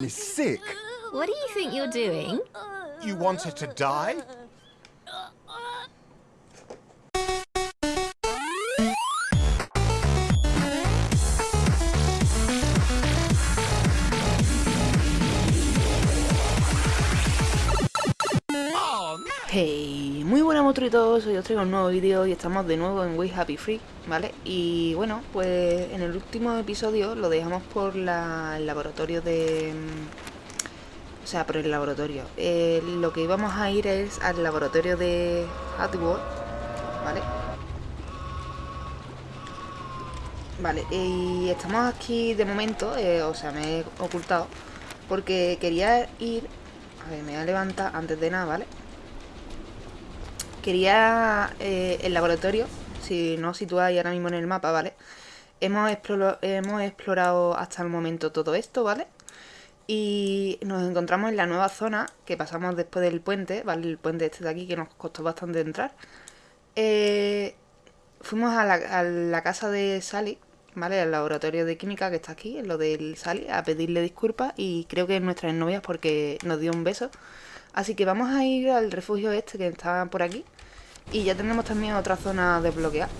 is sick. What do you think you're doing? You want her to die? Oh, no. Hey, muy buenas monstruitos, hoy os traigo un nuevo vídeo y estamos de nuevo en We Happy Free, ¿vale? Y bueno, pues en el último episodio lo dejamos por la, el laboratorio de... mm, O sea, por el laboratorio. Eh, lo que íbamos a ir es al laboratorio de Hatworld, ¿vale? Vale, y estamos aquí de momento, eh, o sea, me he ocultado, porque quería ir... A ver, me voy a levantar antes de nada, ¿vale? Quería eh, el laboratorio, si no os situáis ahora mismo en el mapa, ¿vale? Hemos, hemos explorado hasta el momento todo esto, ¿vale? Y nos encontramos en la nueva zona que pasamos después del puente, ¿vale? El puente este de aquí que nos costó bastante entrar. Eh, fuimos a la, a la casa de Sally, ¿vale? Al laboratorio de química que está aquí, en lo del Sally, a pedirle disculpas y creo que es nuestra novia porque nos dio un beso. Así que vamos a ir al refugio este que está por aquí. Y ya tenemos también otra zona desbloqueada.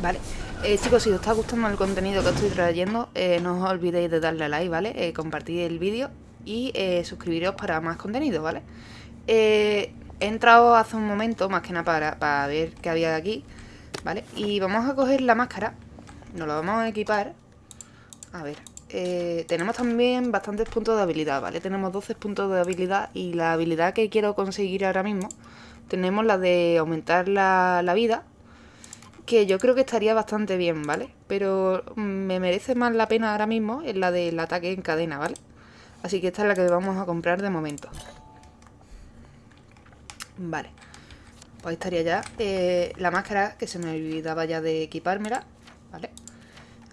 Vale. Eh, chicos, si os está gustando el contenido que estoy trayendo, eh, no os olvidéis de darle a like, ¿vale? Eh, compartir el vídeo y suscribiros para más contenido, ¿vale? He entrado hace un momento, más que nada para, para ver qué había de aquí, ¿vale? Y vamos a coger la máscara, nos la vamos a equipar. A ver, tenemos también bastantes puntos de habilidad, ¿vale? Tenemos 12 puntos de habilidad y la habilidad que quiero conseguir ahora mismo tenemos la de aumentar la, la vida, que yo creo que estaría bastante bien, ¿vale? Pero mm, me merece más la pena ahora mismo es la del ataque en cadena, ¿vale? Así que esta es la que vamos a comprar de momento. Vale. Pues ahí estaría ya eh, la máscara, que se me olvidaba ya de equipármela, ¿vale?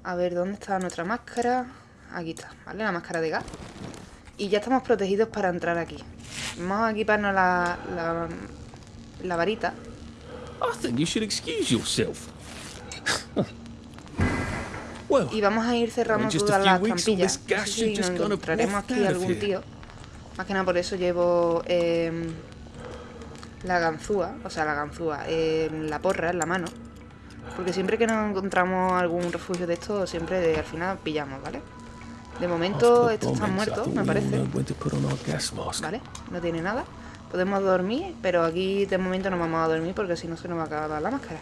A ver, ¿dónde está nuestra máscara? Aquí está, ¿vale? La máscara de gas. Y ya estamos protegidos para entrar aquí. Vamos a equiparnos la, la, la varita. I think you should excuse yourself. well, Y vamos a ir cerrando todas las trampillas. No sé si nos encontraremos aquí algún tío. Más que nada por eso llevo em, la ganzúa, o sea, la ganzúa, em, la porra en la mano. Porque siempre que nos encontramos algún refugio de estos, siempre al final pillamos, ¿vale? De momento estos están muertos, me parece. ¿Vale? No tiene nada. Podemos dormir, pero aquí de momento no vamos a dormir porque si no se nos va a acabar la máscara.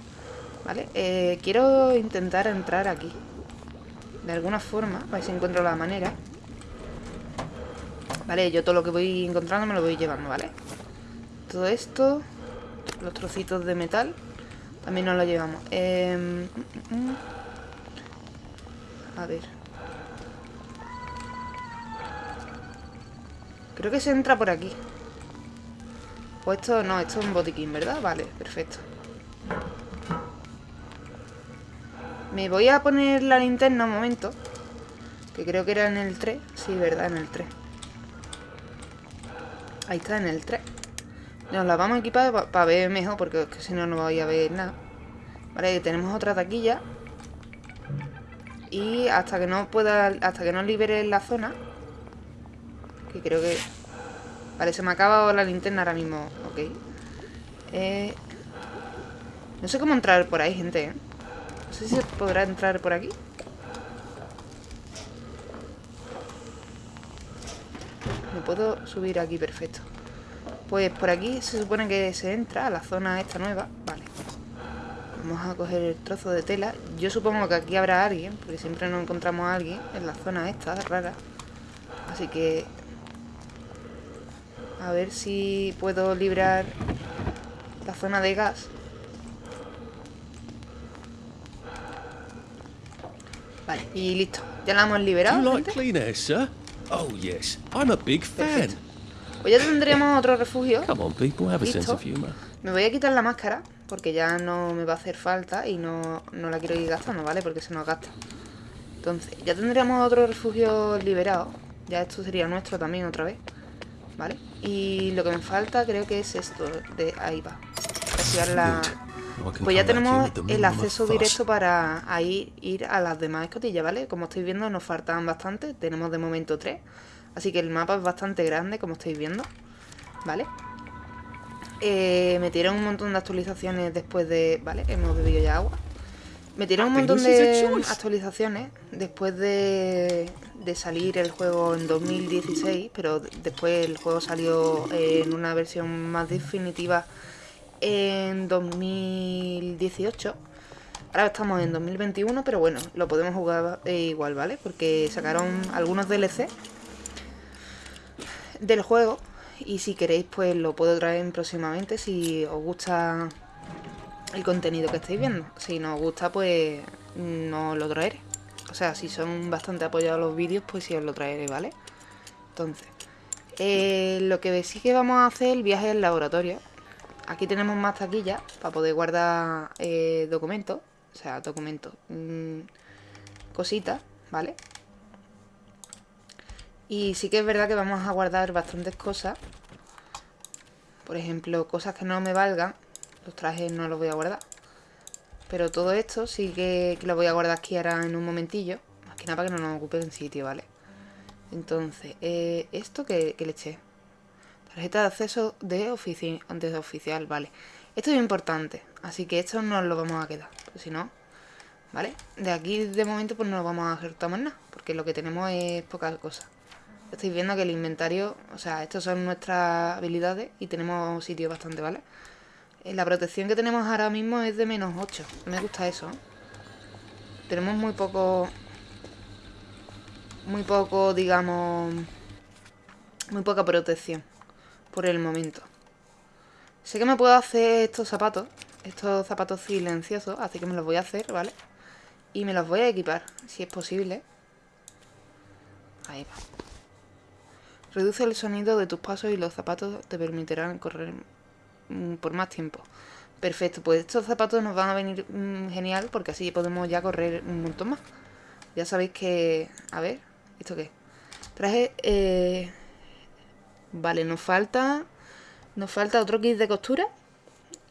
¿Vale? Eh, quiero intentar entrar aquí. De alguna forma, a ver si encuentro la manera. Vale, yo todo lo que voy encontrando me lo voy llevando, ¿vale? Todo esto, los trocitos de metal, también nos lo llevamos. Em, mm, mm, mm. A ver. Creo que se entra por aquí. O esto, no, esto es un botiquín, ¿verdad? Vale, perfecto. Me voy a poner la linterna un momento. Que creo que era en el 3. Sí, ¿verdad? En el 3. Ahí está, en el 3. Nos la vamos a equipar para ver mejor, porque si no, no voy a ver nada. Vale, tenemos otra taquilla. Y hasta que no pueda, hasta que no libere la zona, que creo que... Vale, se me ha acabado la linterna ahora mismo. Ok. Eh... No sé cómo entrar por ahí, gente, ¿eh? No sé si se podrá entrar por aquí. Me puedo subir aquí, perfecto. Pues por aquí se supone que se entra a la zona esta nueva. Vale. Vamos a coger el trozo de tela. Yo supongo que aquí habrá alguien, porque siempre nos encontramos a alguien en la zona esta, rara. Así que... A ver si puedo librar la zona de gas. Vale, y listo. Ya la hemos Do liberado. gente. Oh yes, I'm a big fan. Pues ya tendremos otro refugio. Come on, people, have a sense of humour. Me voy a quitar la máscara porque ya no me va a hacer falta y no, no la quiero ir gastando, ¿vale? Porque se nos gasta. Entonces, ya tendríamos otro refugio liberado. Ya esto sería nuestro también otra vez. ¿Vale? Y lo que me falta creo que es esto. De ahí va. Activar la, Pues ya tenemos el acceso directo para ahí ir a las demás escotillas, ¿vale? Como estáis viendo nos faltan bastante, tenemos de momento tres. Así que el mapa es bastante grande, como estáis viendo, ¿vale? Eh, metieron un montón de actualizaciones después de... ¿Vale? Hemos bebido ya agua. Metieron un Happy montón de actualizaciones después de, de salir el juego en 2016, pero después el juego salió en una versión más definitiva en 2018. Ahora estamos en 2021, pero bueno, lo podemos jugar eh, igual, ¿vale? Porque sacaron algunos DLC del juego y si queréis pues lo puedo traer próximamente si os gusta el contenido que estáis viendo. Si no os gusta pues no lo traeré. O sea, si son bastante apoyados los vídeos pues sí os lo traeré, ¿vale? Entonces, eh, lo que sí que vamos a hacer el viaje al laboratorio. Aquí tenemos más taquillas para poder guardar eh, documentos. O sea, documentos. mm, cositas, ¿vale? Y sí que es verdad que vamos a guardar bastantes cosas. Por ejemplo, cosas que no me valgan. Los trajes no los voy a guardar. Pero todo esto sí que, lo voy a guardar aquí ahora en un momentillo. Más que nada para que no nos ocupe en sitio, ¿vale? Entonces, eh, esto que, que le eché. Tarjeta de acceso de, ofici de oficial, vale. Esto es importante, así que esto no lo vamos a quedar. Pues si no, ¿vale? De aquí de momento pues no lo vamos a ejecutar más nada, porque lo que tenemos es poca cosa. Estáis viendo que el inventario, o sea, estas son nuestras habilidades y tenemos sitio bastante, ¿vale? La protección que tenemos ahora mismo es de menos 8. Me gusta eso. ¿eh? Tenemos muy poco... Muy poco, digamos... Muy poca protección. Por el momento. Sé que me puedo hacer estos zapatos. Estos zapatos silenciosos. Así que me los voy a hacer, ¿vale? Y me los voy a equipar, si es posible. Ahí va. Reduce el sonido de tus pasos y los zapatos te permitirán correr por más tiempo. Perfecto, pues estos zapatos nos van a venir mm, genial porque así podemos ya correr un montón más. Ya sabéis que... A ver, ¿esto qué? Traje... Eh... Vale, nos falta... Nos falta otro kit de costura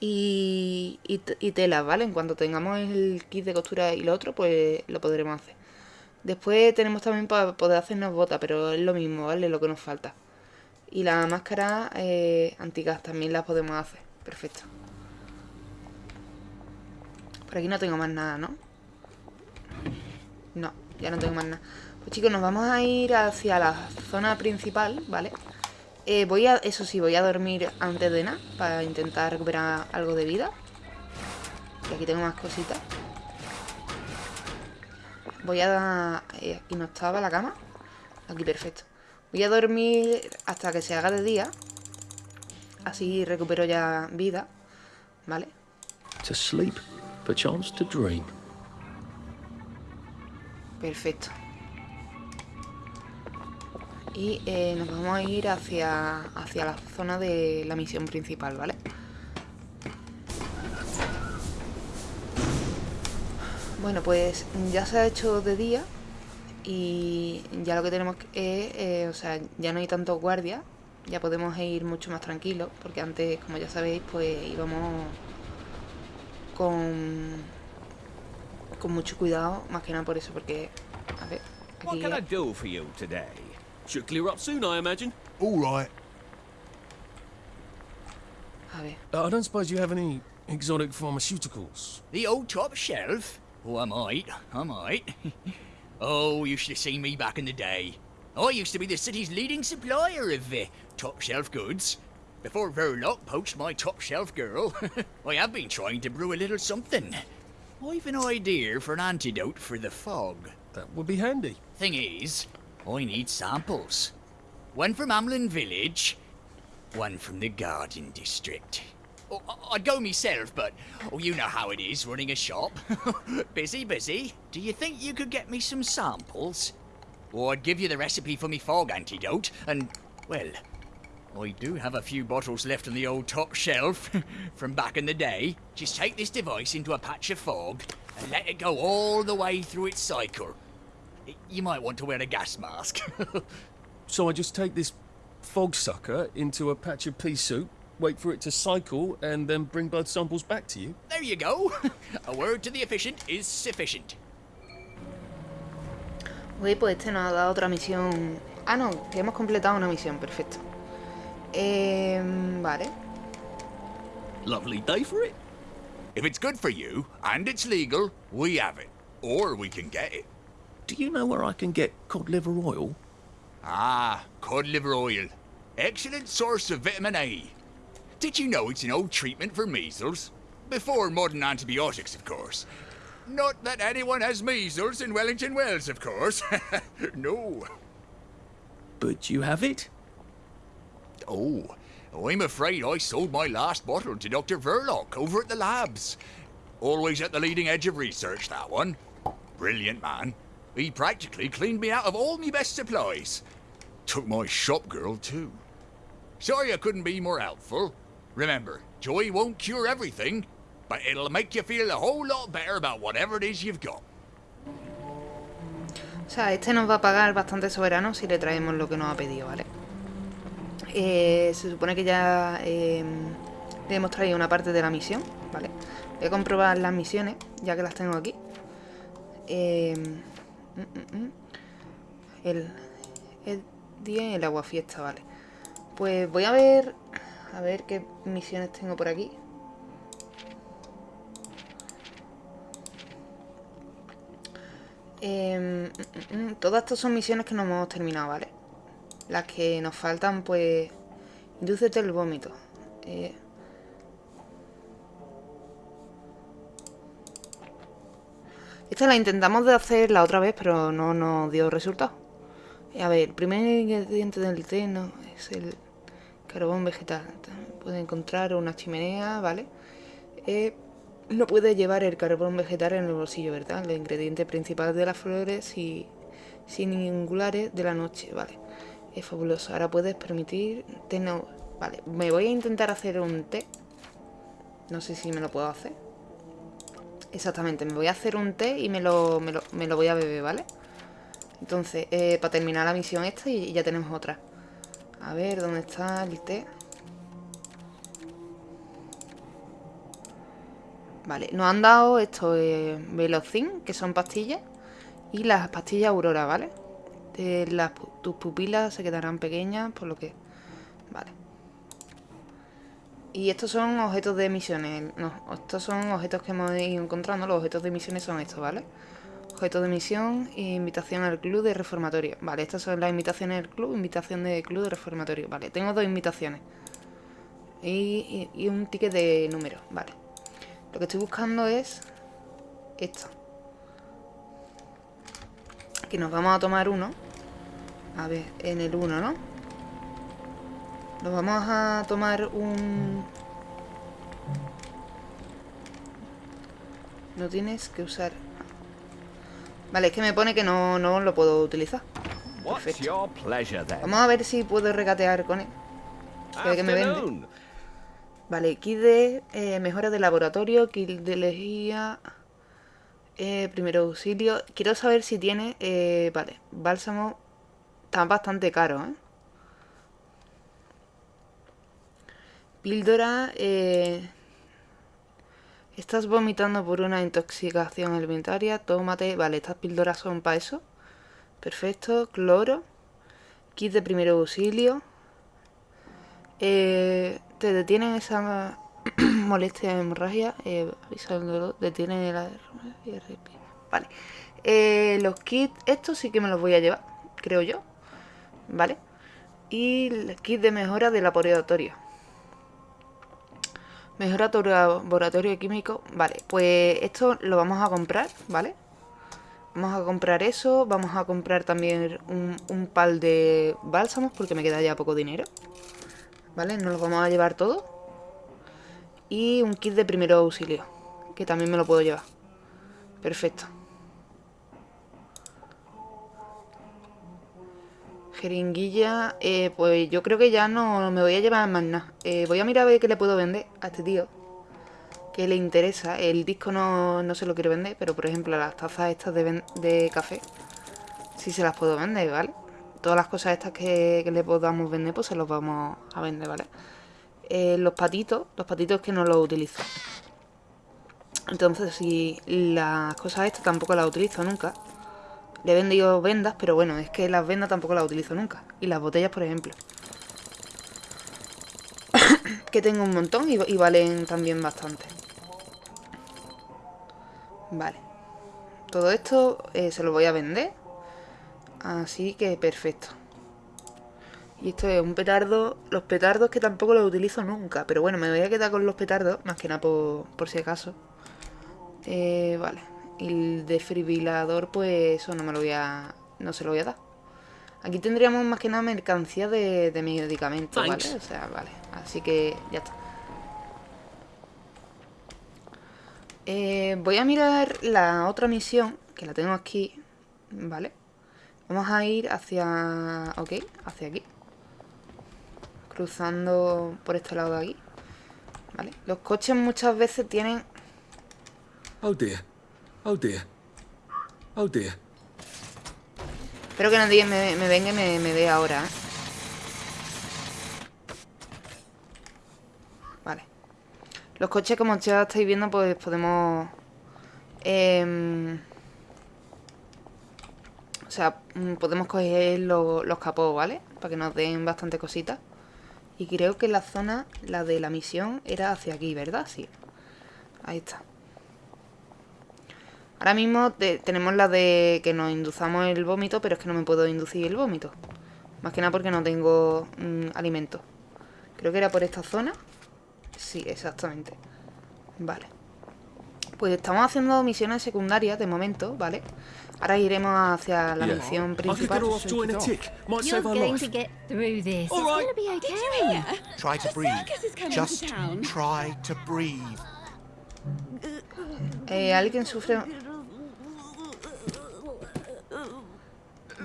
y, y, ¿vale? En cuanto tengamos el kit de costura y lo otro, pues lo podremos hacer. Después tenemos también para poder hacernos botas, pero es lo mismo, ¿vale? Lo que nos falta. Y la máscara eh, antigas también las podemos hacer. Perfecto. Por aquí no tengo más nada, ¿no? No, ya no tengo más nada. Pues chicos, nos vamos a ir hacia la zona principal, ¿vale? Eh, voy a, eso sí, voy a dormir antes de nada para intentar recuperar algo de vida. Y aquí tengo más cositas. Voy a... eh, aquí no estaba la cama. Aquí, perfecto. Voy a dormir hasta que se haga de día. Así recupero ya vida. ¿Vale? To sleep, perchance to dream. Perfecto. Y eh, nos vamos a ir hacia, hacia la zona de la misión principal, ¿vale? Bueno, pues ya se ha hecho de día y ya lo que tenemos que- es, eh, o sea, ya no hay tanto guardia, ya podemos ir mucho más tranquilos, porque antes, como ya sabéis, pues íbamos con, con mucho cuidado, más que nada por eso, porque, a ver, What aquí can I do for you today? Should clear up soon, I imagine. All right. a ver, Uh, I don't suppose you have any exotic pharmaceuticals. The old top shelf? Oh, I might. I might. oh, you should have seen me back in the day. I used to be the city's leading supplier of uh, top shelf goods. Before Verloc poached my top shelf girl, I have been trying to brew a little something. I've an idea for an antidote for the fog. That would be handy. Thing is, I need samples. One from Amlin Village, one from the Garden District. Oh, I'd go myself, but oh, you know how it is running a shop. busy, busy. Do you think you could get me some samples? Or I'd give you the recipe for me fog antidote, and, well, I do have a few bottles left on the old top shelf from back in the day. Just take this device into a patch of fog and let it go all the way through its cycle. You might want to wear a gas mask. So I just take this fog sucker into a patch of pea soup, wait for it to cycle, and then bring blood samples back to you? There you go. A word to the efficient is sufficient. Ok, pues este nos ha dado otra misión. Ah, no, que hemos completado una misión, perfecto. Eh, vale. Lovely day for it. If it's good for you, and it's legal, we have it. Or we can get it. Do you know where I can get cod liver oil? Ah, cod liver oil. Excellent source of vitamin A. Did you know it's an old treatment for measles? Before modern antibiotics, of course. Not that anyone has measles in Wellington Wells, of course. no. But you have it? Oh, I'm afraid I sold my last bottle to Dr. Verloc over at the labs. Always at the leading edge of research, that one. Brilliant man. He practically cleaned me out of all my best supplies. Took my shop girl, too. Sorry I couldn't be more helpful. Remember, joy won't cure everything, but it'll make you feel a whole lot better about whatever it is you've got. O sea, este nos va a pagar bastante soberano si le traemos lo que nos ha pedido, ¿vale? Eh, se supone que ya eh, le hemos traído una parte de la misión, ¿vale? Voy a comprobar las misiones, ya que las tengo aquí. Eh. El, el día en el agua fiesta, vale. Pues voy a ver... A ver qué misiones tengo por aquí. Em, mm, mm, mm, todas estas son misiones que no hemos terminado, ¿vale? Las que nos faltan, pues... Indúcete el vómito. Eh, Esta la intentamos de hacer la otra vez, pero no nos dio resultado. A ver, el primer ingrediente del té no, es el carbón vegetal. Puede encontrar una chimenea, ¿vale? Eh, no puede llevar el carbón vegetal en el bolsillo, ¿verdad? El ingrediente principal de las flores y singulares de la noche, ¿vale? Es fabuloso. Ahora puedes permitir... No... Vale, me voy a intentar hacer un té. No sé si me lo puedo hacer. Exactamente, me voy a hacer un té y me lo, me lo, me lo voy a beber, ¿vale? Entonces, eh, para terminar la misión esta y ya tenemos otra. A ver, ¿dónde está el té? Vale, nos han dado esto, eh, Velocin, que son pastillas, y las pastillas Aurora, ¿vale? De las, tus pupilas se quedarán pequeñas, por lo que... Vale. Y estos son objetos de misiones. No, estos son objetos que hemos ido encontrando. Los objetos de misiones son estos, ¿vale? Objetos de misión e invitación al club de reformatorio. Vale, estas son las invitaciones del club, invitación del club de reformatorio. Vale, tengo dos invitaciones. Y, un ticket de número, vale. Lo que estoy buscando es esto. Que nos vamos a tomar uno. A ver, en el uno, ¿no? Nos vamos a tomar un... No tienes que usar... Vale, es que me pone que no, no lo puedo utilizar. Perfecto. Vamos a ver si puedo regatear con él. Que me vende. Vale, kit de eh, mejora de laboratorio, kit de lejía, eh, primero auxilio. Quiero saber si tiene, eh, vale, bálsamo. Está bastante caro, ¿eh? Píldora, eh, estás vomitando por una intoxicación alimentaria, tómate, vale, estas píldoras son para eso. Perfecto, cloro, kit de primero auxilio. Eh, te detienen esa molestia de hemorragia, eh, avisa del dolor, detiene la. Vale. Eh, los kits, estos sí que me los voy a llevar, creo yo. Vale. Y el kit de mejora de laboratorio. Mejora laboratorio químico. Vale, pues esto lo vamos a comprar, ¿vale? Vamos a comprar eso. Vamos a comprar también un, un pal de bálsamos porque me queda ya poco dinero. ¿Vale? Nos los vamos a llevar todo. Y un kit de primero auxilio. Que también me lo puedo llevar. Perfecto. Jeringuilla. eh, pues yo creo que ya no me voy a llevar más nada. Eh, voy a mirar a ver qué le puedo vender a este tío. Que le interesa. El disco no, no se lo quiero vender. Pero por ejemplo las tazas estas de, café. Sí se las puedo vender, ¿vale? Todas las cosas estas que, que le podamos vender, pues se los vamos a vender, ¿vale? eh, los patitos, los patitos que no los utilizo. Entonces, si las cosas estas tampoco las utilizo nunca. Le he vendido vendas, pero bueno, es que las vendas tampoco las utilizo nunca. Y las botellas, por ejemplo. que tengo un montón y, valen también bastante. Vale. Todo esto eh, se lo voy a vender. Así que perfecto. Y esto es un petardo. Los petardos que tampoco los utilizo nunca. Pero bueno, me voy a quedar con los petardos. Más que nada por, por si acaso. Eh, vale. Y el desfibrilador, pues eso no me lo voy a... No se lo voy a dar. Aquí tendríamos más que nada mercancía de, de medicamentos, ¿vale? O sea, vale. Así que ya está. Eh, voy a mirar la otra misión, que la tengo aquí, ¿vale? Vamos a ir hacia... Ok, hacia aquí. Cruzando por este lado de aquí. ¿Vale? Los coches muchas veces tienen... Oh dear. Oh dear. Oh dear. Espero que nadie me, me venga y me, me ahora, ¿eh? Vale. Los coches, como ya estáis viendo, pues podemos... em, o sea, podemos coger lo- los capós, ¿vale? Para que nos den bastante cositas. Y creo que la zona, la de la misión, era hacia aquí, ¿verdad? Sí. Ahí está. Ahora mismo te- tenemos la de que nos induzamos el vómito, pero es que no me puedo inducir el vómito. Más que nada porque no tengo mm, alimento. Creo que era por esta zona. Sí, exactamente. Vale. Pues estamos haciendo misiones secundarias de momento, ¿vale? Ahora iremos hacia la Yeah. misión principal. Eh, ¿Alguien sufre...?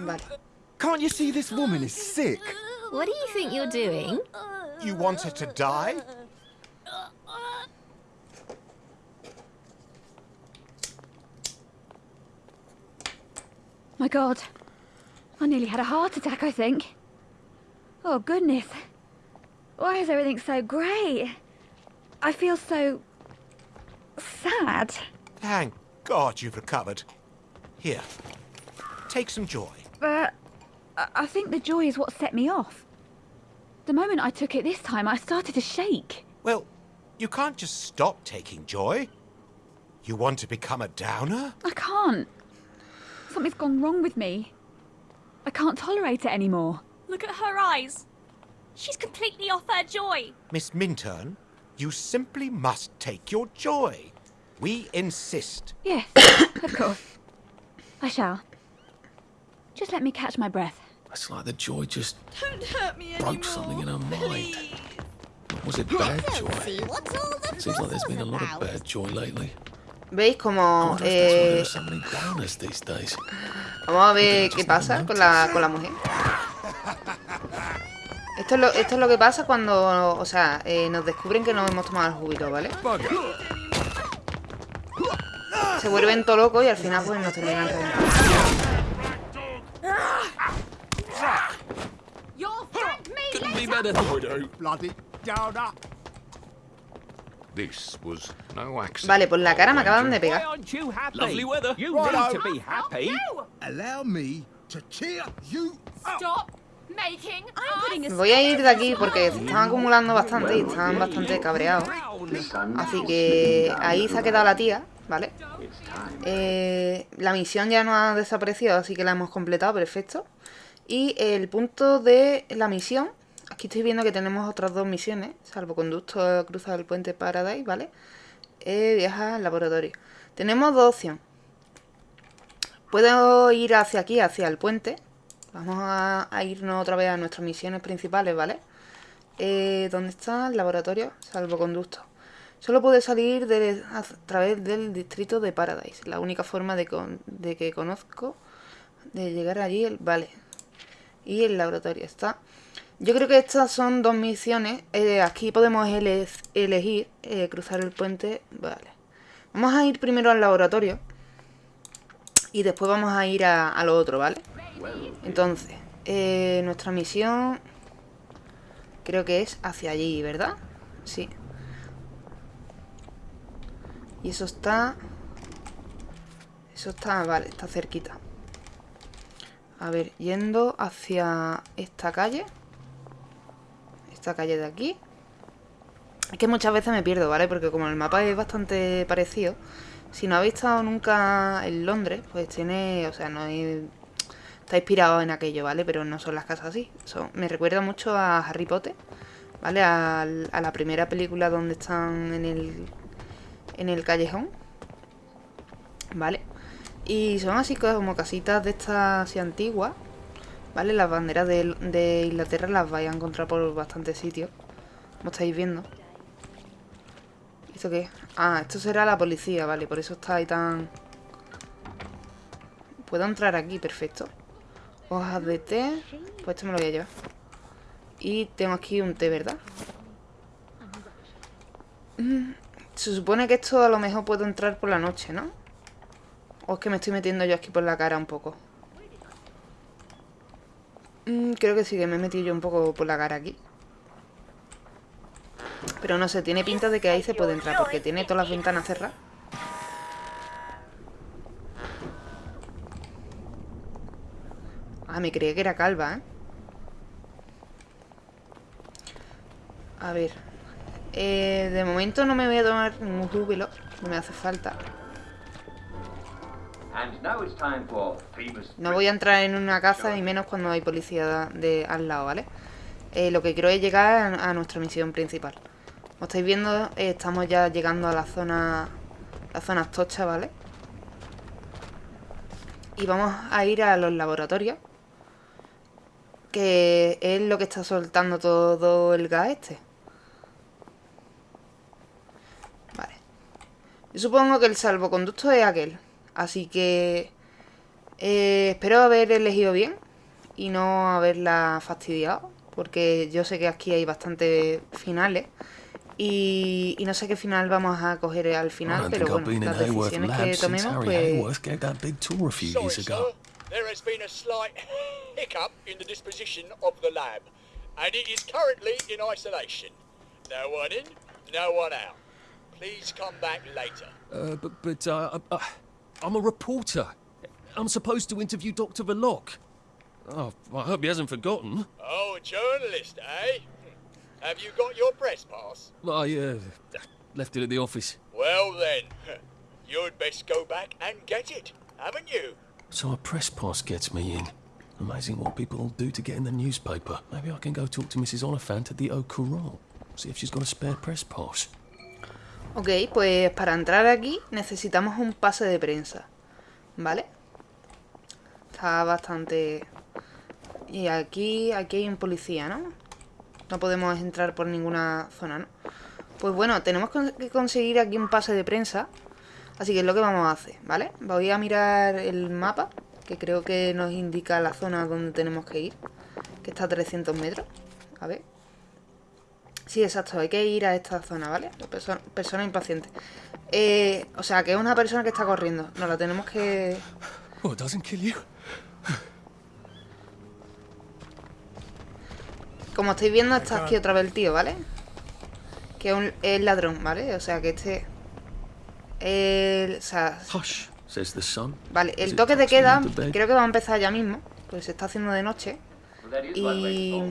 Vale. Can't you see this woman is sick? What do you think you're doing? You want her to die? My god. I nearly had a heart attack, I think. Oh, goodness. Why is everything so grey? I feel so... sad. Thank God you've recovered. Here, take some joy. But I I think the joy is what set me off. The moment I took it this time, I started to shake. Well, you can't just stop taking joy. You want to become a downer? I can't. Something's gone wrong with me. I can't tolerate it anymore. Look at her eyes. She's completely off her joy. Miss Minturn, you simply must take your joy. We insist. Yes, of course. I shall. Just let me catch my breath. It's like the joy just Don't hurt me broke anymore. something in her mind. please. Was it bad joy? see what's all the Seems like there's been a lot of bad joy lately. ¿Veis como... Eh, are so many downers these days. vamos a ver qué pasa con la, con la mujer. Esto es, lo, esto es lo que pasa cuando, o sea, eh, nos descubren que no hemos tomado el juguito, ¿vale? Se vuelven todo locos y al final pues nos terminan reventando. Couldn't be better. Bloody downer. This was no accident. Vale, pues la cara me acaban de pegar. aren't you happy? Lovely weather. You Righto. need to be happy. Allow me to cheer you up. Stop making I'm putting a Voy a ir de aquí porque se están acumulando bastante y están bastante cabreados. Así que ahí se ha quedado la tía, ¿vale? Eh, la misión ya no ha desaparecido, así que la hemos completado, perfecto. Y el punto de la misión, aquí estoy viendo que tenemos otras dos misiones, salvoconducto cruza el puente Paradise, ¿vale? Eh, viaja al laboratorio. Tenemos dos opciones. Puedo ir hacia aquí, hacia el puente. Vamos a, irnos otra vez a nuestras misiones principales, ¿vale? Eh, ¿Dónde está el laboratorio? Salvoconducto. Solo puede salir a través del distrito de Paradise. La única forma de, de que conozco de llegar allí, el, vale. Y el laboratorio está. Yo creo que estas son dos misiones. Eh, aquí podemos ele- elegir eh, cruzar el puente. Vale. Vamos a ir primero al laboratorio. Y después vamos a ir a, a lo otro, ¿vale? Entonces, eh, nuestra misión creo que es hacia allí, ¿verdad? Sí. Y eso está... Eso está... Vale, está cerquita. A ver, yendo hacia esta calle. Esta calle de aquí. Es que muchas veces me pierdo, ¿vale? Porque como el mapa es bastante parecido, si no habéis estado nunca en Londres, pues tiene, o sea, no es- está inspirado en aquello, ¿vale? Pero no son las casas así. Me recuerda mucho a Harry Potter, ¿vale? Al- a la primera película donde están en el, en el callejón, ¿vale? Y son así como casitas de estas así antiguas, ¿vale? Las banderas de, de Inglaterra las vais a encontrar por bastantes sitios, como estáis viendo. ¿Esto qué? Ah, esto será la policía, vale, por eso está ahí tan... Puedo entrar aquí, perfecto. Hojas de té, pues esto me lo voy a llevar. Y tengo aquí un té, ¿verdad? Mm, Se supone que esto a lo mejor puedo entrar por la noche, ¿no? O es que me estoy metiendo yo aquí por la cara un poco. Mm, creo que sí, que me he metido yo un poco por la cara aquí. Pero no sé, tiene pinta de que ahí se puede entrar porque tiene todas las ventanas cerradas. Ah, me creía que era calva, ¿eh? A ver. Eh, de momento no me voy a tomar ningún júbilo. No me hace falta. No voy a entrar en una casa y menos cuando hay policía de al lado, ¿vale? Eh, lo que quiero es llegar a, a nuestra misión principal. Como estáis viendo, eh, estamos ya llegando a la zona... La zona tocha, ¿vale? Y vamos a ir a los laboratorios. Que es lo que está soltando todo el gas este. Vale. Yo supongo que el salvoconducto es aquel. Así que... eh, espero haber elegido bien. Y no haberla fastidiado. Porque yo sé que aquí hay bastantes finales. Y, y no sé qué final vamos a coger al final. Pero bueno, las decisiones que tomemos, pues... Hayworth gave that big tour a few Sorry, years sir. ago. There has been a slight hiccup in the disposition of the lab, and it is currently in isolation. No one in, no one out. Please come back later. Uh, but but uh, uh, I'm a reporter. I'm supposed to interview Dr. Verloc. Oh, I hope he hasn't forgotten. Oh, a journalist, eh? Have you got your press pass? I uh, left it at the office. Well then, you'd best go back and get it, haven't you? So a press pass gets me in. Amazing what people will do to get in the newspaper. Maybe I can go talk to Mrs. Oliphant at the Au Courant. See if she's got a spare press pass. Ok, pues para entrar aquí necesitamos un pase de prensa. ¿Vale? Está bastante... Y aquí, aquí hay un policía, ¿no? No podemos entrar por ninguna zona, ¿no? Pues bueno, tenemos que conseguir aquí un pase de prensa. Así que es lo que vamos a hacer, ¿vale? Voy a mirar el mapa, que creo que nos indica la zona donde tenemos que ir. Que está a 300 metros. A ver. Sí, exacto, hay que ir a esta zona, ¿vale? Perso- persona impaciente. Eh, o sea, que es una persona que está corriendo. Nos la tenemos que... Oh? Como estáis viendo, está aquí otra vez el tío, ¿vale? Que es un es ladrón, ¿vale? O sea, que este... El, o sea, Hush, says the sun. vale, el toque de queda creo que va a empezar ya mismo. Pues se está haciendo de noche. Y,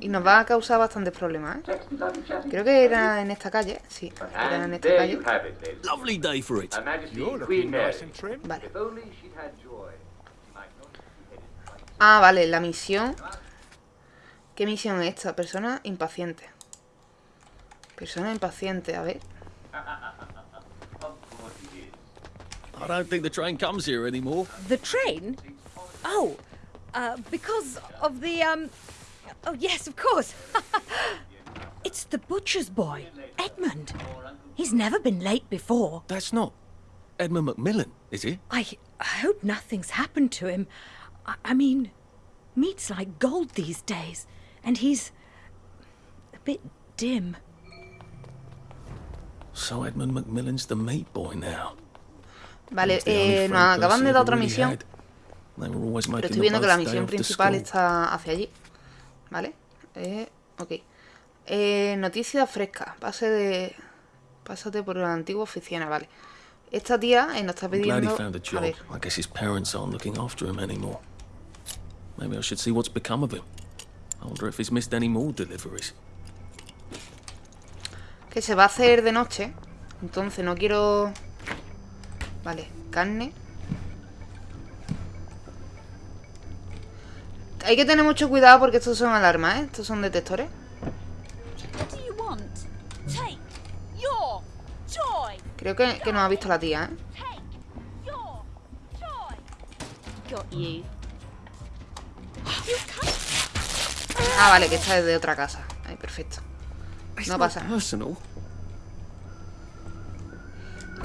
y nos va a causar bastantes problemas, ¿eh? Creo que era en esta calle. Sí, era en esta calle. Vale. Ah, vale, la misión. ¿Qué misión es esta? Persona impaciente. Persona impaciente, a ver. I don't think the train comes here anymore. The train? Oh, uh, because of the, um. Oh, yes, of course. it's the butcher's boy, Edmund. He's never been late before. That's not Edmund Macmillan, is it? I hope nothing's happened to him. I, I mean, meat's like gold these days, and he's a bit dim. So Edmund Macmillan's the meat boy now. Vale, He's the only eh, friend nos acaban person de dar otra misión. Pero estoy viendo que la misión principal está hacia allí. ¿Vale? Eh, ok. Eh, noticia fresca. Pase de... Pásate por la antigua oficina, vale. Esta tía eh, nos está I'm glad he pidiendo... found a ver, I guess his parents aren't looking after him anymore. Maybe I should see what's become of him. I wonder if he's missed any more deliveries. que se va a hacer de noche. Entonces no quiero... Vale, carne. Hay que tener mucho cuidado porque estos son alarmas, ¿eh? Estos son detectores. What do you want? Take your joy. Creo que, que nos ha visto la tía, ¿eh? Ah, vale, que esta es de otra casa. Ay, perfecto. It's No pasa.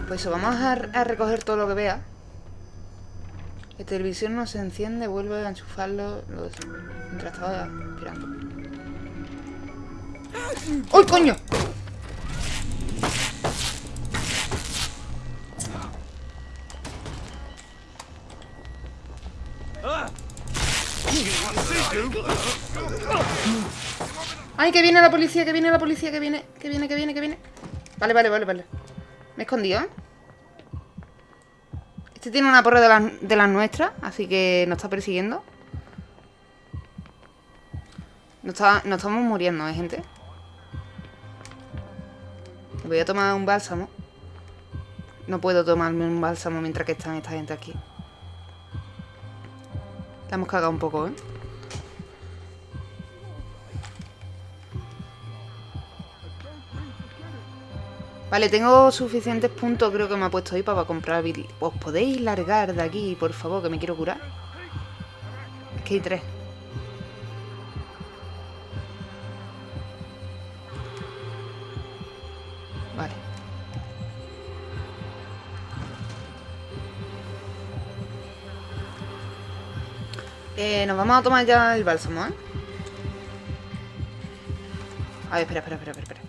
Pues eso, vamos a, a recoger todo lo que vea. La televisión no se enciende, vuelve a enchufarlo lo- mientras estaba esperando. ¡Uy, coño! ¡Ay, que viene la policía, que viene la policía, que viene, que viene, que viene, que viene! Vale, vale, vale, vale. Me he escondido, ¿eh? Este tiene una porra de las, de las nuestras, así que nos está persiguiendo. Nos, está- nos estamos muriendo, ¿eh, gente? Voy a tomar un bálsamo. No puedo tomarme un bálsamo mientras que están esta gente aquí. La hemos cagado un poco, ¿eh? Vale, tengo suficientes puntos, creo que me ha puesto ahí para comprar ¿Os podéis largar de aquí, por favor, que me quiero curar? Es que hay tres. Vale. Eh, nos vamos a tomar ya el bálsamo, ¿eh? A ver, espera, espera, espera, espera.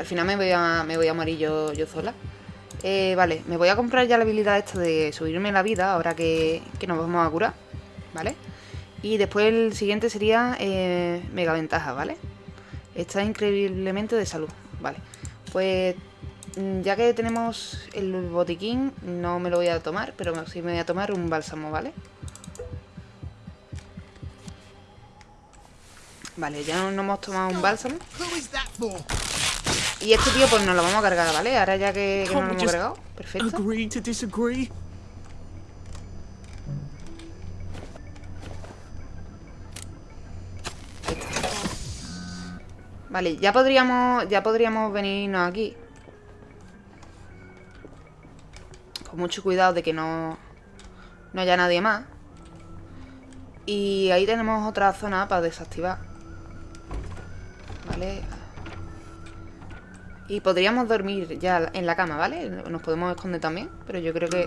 Al final me voy a, me voy a morir yo, sola. Eh, vale, me voy a comprar ya la habilidad esta de subirme la vida ahora que, nos vamos a curar, ¿vale? Y después el siguiente sería eh, mega ventaja, ¿vale? Está increíblemente de salud, vale. Pues mm, ya que tenemos el botiquín, no me lo voy a tomar, pero sí me voy a tomar un bálsamo, ¿vale? Vale, ya nos hemos tomado un bálsamo. Y este tío pues nos lo vamos a cargar, ¿vale? Ahora ya que, que lo hemos cargado. Perfecto. Vale, ya podríamos, ya podríamos venirnos aquí. Con mucho cuidado de que no, no haya nadie más. Y ahí tenemos otra zona para desactivar. Vale. Y podríamos dormir ya en la cama, ¿vale? Nos podemos esconder también, pero yo creo que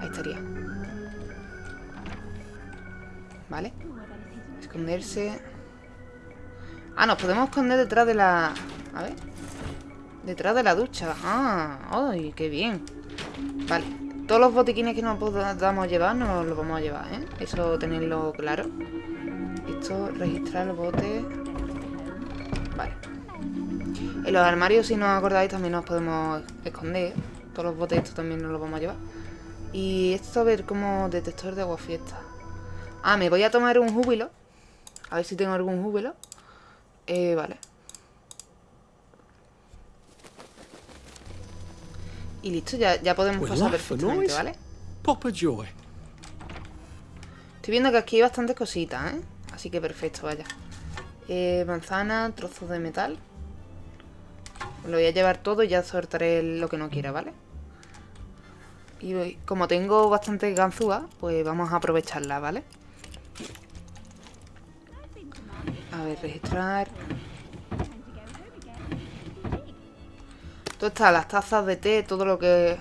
ahí estaría. ¿Vale? Esconderse. Ah, nos podemos esconder detrás de la... A ver. Detrás de la ducha. Ah, ¡ay, qué bien! Vale. Todos los botiquines que nos podamos llevar, nos los vamos a llevar, ¿eh? Eso tenerlo claro. Esto, registrar los botes. En los armarios, si no os acordáis, también nos podemos esconder. Todos los botes estos también nos los vamos a llevar. Y esto a ver como detector de agua fiesta. Ah, me voy a tomar un júbilo. A ver si tengo algún júbilo. Eh, vale. Y listo, ya, ya podemos We'll pasar perfectamente. ¿vale? Estoy viendo que aquí hay bastantes cositas, ¿eh? Así que perfecto, vaya. Eh, manzana, trozos de metal. Lo voy a llevar todo y ya soltaré lo que no quiera, ¿vale? Y como tengo bastante ganzúa, pues vamos a aprovecharla, ¿vale? A ver, registrar. Todo está, las tazas de té, todo lo que...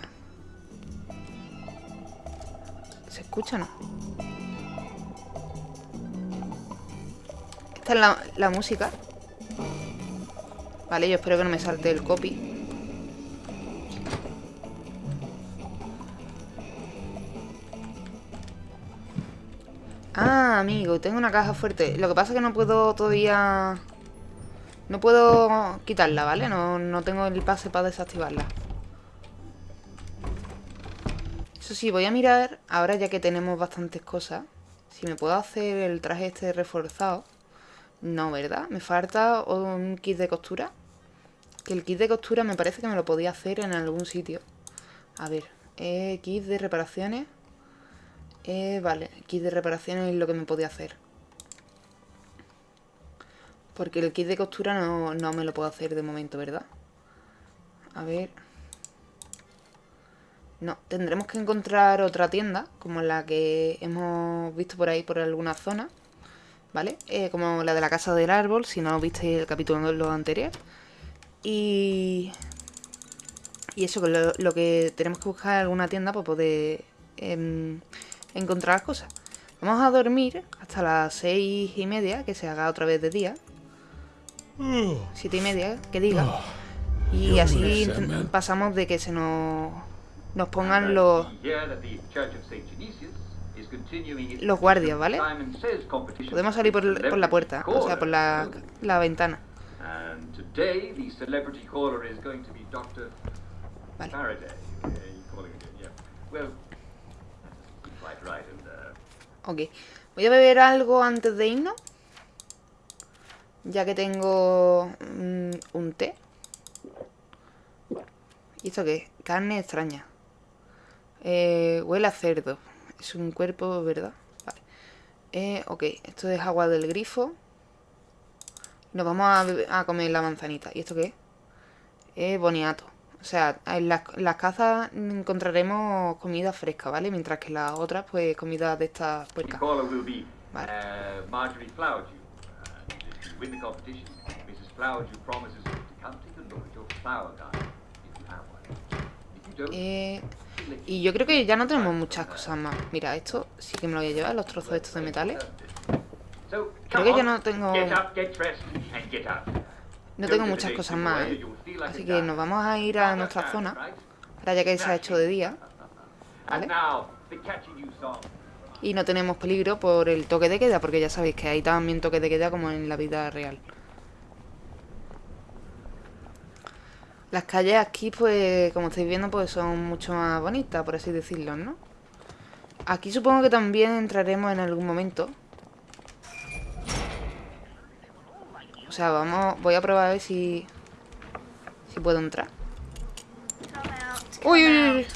¿Se escucha, no? Esta es la, la música. Vale, yo espero que no me salte el copy. Ah, amigo, tengo una caja fuerte. Lo que pasa es que no puedo todavía No puedo quitarla, ¿vale? No, no tengo el pase para desactivarla. Eso sí, voy a mirar, ahora ya que tenemos bastantes cosas, si me puedo hacer el traje este reforzado. No, ¿verdad? Me falta un kit de costura. Que el kit de costura me parece que me lo podía hacer en algún sitio. A ver, eh, kit de reparaciones. Eh, vale, kit de reparaciones es lo que me podía hacer. Porque el kit de costura no, no me lo puedo hacer de momento, ¿verdad? A ver... No, tendremos que encontrar otra tienda, como la que hemos visto por ahí, por alguna zona. ¿Vale? Eh, como la de la casa del árbol, si no visteis el capítulo lo anterior. Y... Y eso, que lo, lo que tenemos que buscar alguna tienda para poder em, encontrar cosas. Vamos a dormir hasta las seis y media, que se haga otra vez de día. Siete y media, que diga. Y así pasamos de que se nos, nos pongan los, los guardias, ¿vale? Podemos salir por, por la puerta, o sea, por la, la ventana. Vale. Ok. Voy a beber algo antes de irnos. Ya que tengo mm, un té. ¿Y esto qué es? Carne extraña. Eh, huele a cerdo. Es un cuerpo, ¿verdad? Vale. Eh, ok, esto es agua del grifo. Nos vamos a, a comer la manzanita. ¿Y esto qué es? Eh, boniato. O sea, en las, las cazas encontraremos comida fresca, ¿vale? Mientras que las otras, pues, comida de estas puercas. Vale. uh, don't, Eh, y yo creo que ya no tenemos muchas cosas más. Mira, esto sí que me lo voy a llevar, los trozos estos de metales. Creo que on, no tengo... No tengo muchas cosas más, ¿eh? Así que nos vamos a ir a nuestra zona. Ahora ya que se ha hecho de día. ¿Vale? Y no tenemos peligro por el toque de queda, porque ya sabéis que hay también toque de queda como en la vida real. Las calles aquí, pues, como estáis viendo, pues son mucho más bonitas, por así decirlo, ¿no? Aquí supongo que también entraremos en algún momento. O sea, vamos, voy a probar a ver si... Si puedo entrar. Uy, uy.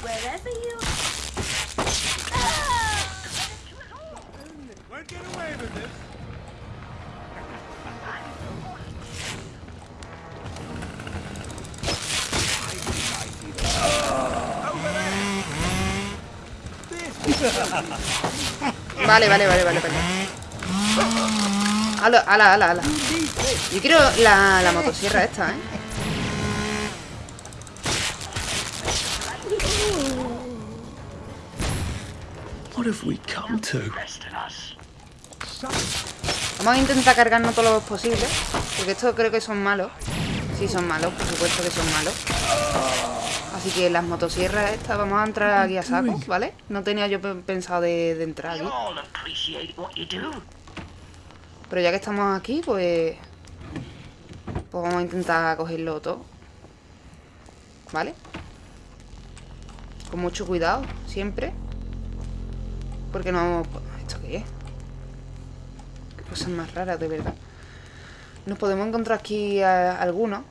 Vale, vale, vale, vale, vale. Ala, ala, ala, ala. Yo quiero la, la motosierra esta, ¿eh? What have we come to? Vamos a intentar cargarnos todo lo posible. Porque estos creo que son malos. Sí, son malos, por supuesto que son malos. Así que las motosierras estas, vamos a entrar aquí a saco, ¿vale? No tenía yo pe- pensado de, de entrar aquí. Pero ya que estamos aquí, pues... Pues vamos a intentar cogerlo todo. ¿Vale? Con mucho cuidado, siempre. Porque no... ¿Esto qué es? Qué cosas más raras, de verdad. Nos podemos encontrar aquí a- algunos.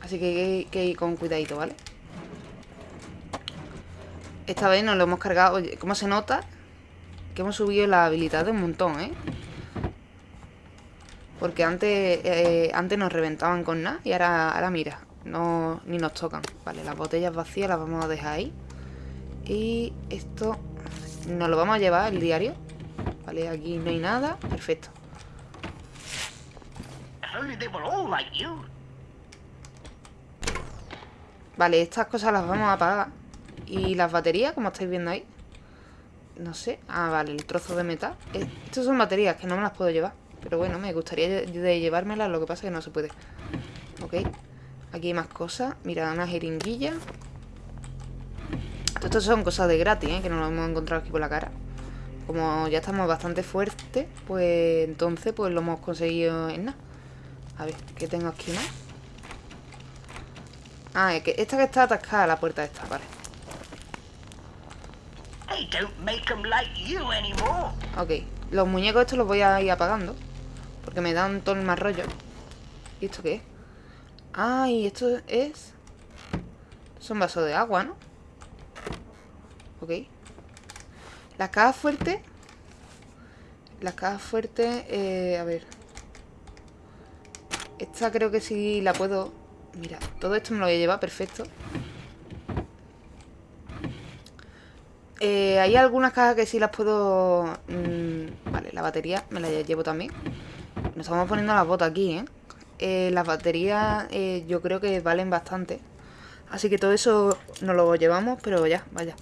Así que hay que ir con cuidadito, ¿vale? Esta vez nos lo hemos cargado. Oye, ¿cómo se nota? Que hemos subido la habilidad de un montón, ¿eh? Porque antes, eh, antes nos reventaban con nada y ahora, ahora mira, no, ni nos tocan. Vale, las botellas vacías las vamos a dejar ahí. Y esto nos lo vamos a llevar, el diario. Vale, aquí no hay nada. Perfecto. Vale, estas cosas las vamos a apagar. Y las baterías, como estáis viendo ahí. No sé. Ah, vale, el trozo de metal. Estas son baterías que no me las puedo llevar. Pero bueno, me gustaría de llevármelas, lo que pasa es que no se puede. Ok. Aquí hay más cosas. Mira, una jeringuilla. Todo Esto son cosas de gratis, ¿eh? Que nos lo hemos encontrado aquí por la cara. Como ya estamos bastante fuertes, pues entonces pues lo hemos conseguido en nada. A ver, ¿qué tengo aquí más? Ah, es que esta que está atascada, la puerta esta, vale. 'em. Ok, los muñecos estos los voy a ir apagando. Porque me dan todo el más rollo. ¿Y esto qué es? Ah, y esto es... Son vasos de agua, ¿no? Ok. Las cajas fuertes... Las cajas fuertes... Eh, a ver. Esta creo que sí la puedo... Mira, todo esto me lo voy a llevar, perfecto. Eh, hay algunas cajas que sí las puedo... mm, vale, la batería me la llevo también. Nos estamos poniendo las botas aquí, ¿eh? Eh, las baterías eh, yo creo que valen bastante. Así que todo eso nos lo llevamos, pero ya, vaya.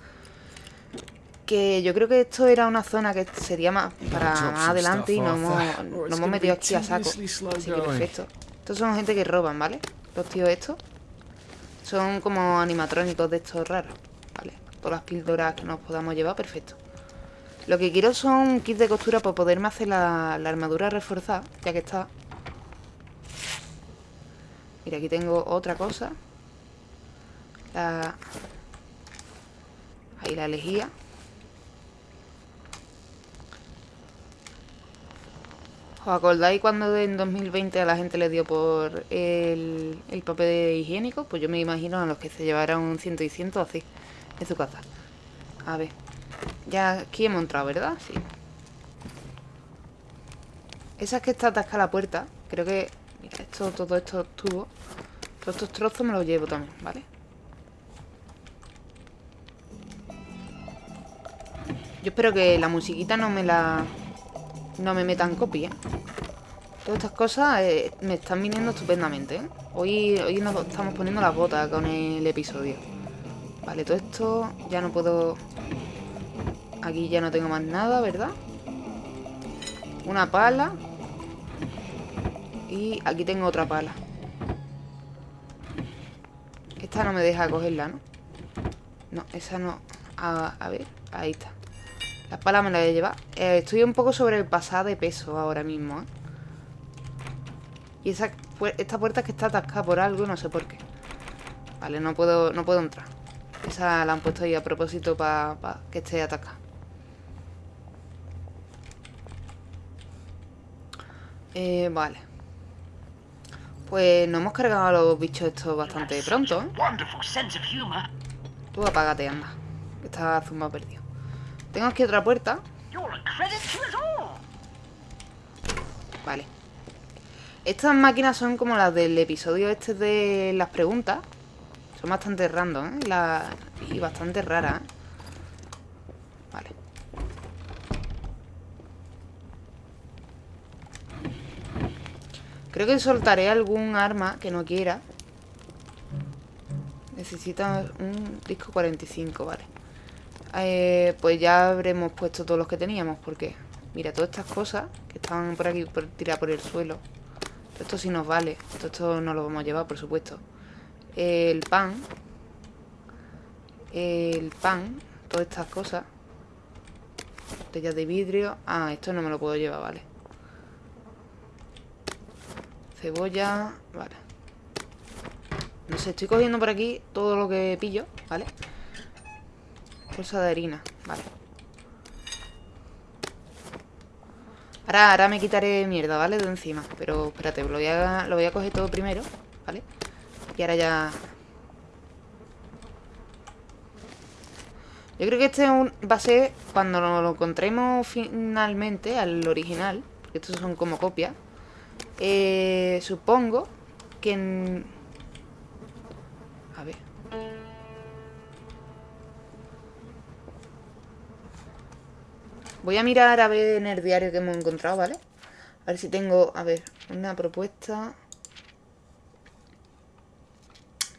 Que yo creo que esto era una zona que sería más para más adelante y nos hemos, nos hemos metido aquí a saco. Así que perfecto. Estos son gente que roban, ¿vale? Los tíos estos. Son como animatrónicos de estos raros. Vale. Todas las píldoras que nos podamos llevar, perfecto. Lo que quiero son kits de costura para poderme hacer la, armadura reforzada, ya que está. Mira, aquí tengo otra cosa. La... Ahí la lejía. ¿Os acordáis cuando en 2020 a la gente le dio por el, el papel higiénico? Pues yo me imagino a los que se llevaran un ciento y ciento así, en su casa. A ver. Ya aquí hemos entrado, ¿verdad? Sí. Esa es que está atascada la puerta. Creo que... Mira, esto, todo estos tubos. Todos estos trozos me los llevo también, ¿vale? Yo espero que la musiquita no me la... No me metan copia. Todas estas cosas eh, me están viniendo estupendamente, ¿eh? Hoy, hoy nos estamos poniendo las botas con el episodio. Vale, todo esto ya no puedo... Aquí ya no tengo más nada, ¿verdad? Una pala. Y aquí tengo otra pala. Esta no me deja cogerla, ¿no? No, esa no. A, a ver, ahí está. La pala me la voy a llevar. Eh, estoy un poco sobrepasada de peso ahora mismo, ¿eh? Y esa, esta puerta es que está atascada por algo, no sé por qué. Vale, no puedo, no puedo entrar. Esa la han puesto ahí a propósito para que esté atascada. Eh, vale. Pues nos hemos cargado a los bichos estos bastante pronto, ¿eh? Tú apágate, anda. Que está zumbado perdido. Tengo aquí otra puerta. Vale. Estas máquinas son como las del episodio este de las preguntas. Son bastante random, ¿eh? La- Y bastante raras, ¿eh? Vale. Creo que soltaré algún arma que no quiera. Necesita un disco 45, vale. Eh, pues ya habremos puesto todos los que teníamos, porque... Mira, todas estas cosas que estaban por aquí por, tiradas por el suelo. Esto sí nos vale. Todo esto no lo vamos a llevar, por supuesto. El pan. El pan. Todas estas cosas. Botellas de vidrio. Ah, esto no me lo puedo llevar, vale. Cebolla. Vale. No sé, estoy cogiendo por aquí todo lo que pillo, ¿vale? Bolsa de harina, vale. Ahora, ahora me quitaré mierda, ¿vale? De encima. Pero espérate, lo voy, a, lo voy a coger todo primero, ¿vale? Y ahora ya... Yo creo que este va a ser cuando lo encontremos finalmente al original. Estos son como copias. Eh, supongo que... en- A ver. Voy a mirar a ver en el diario que hemos encontrado, ¿vale? A ver si tengo, a ver, una propuesta.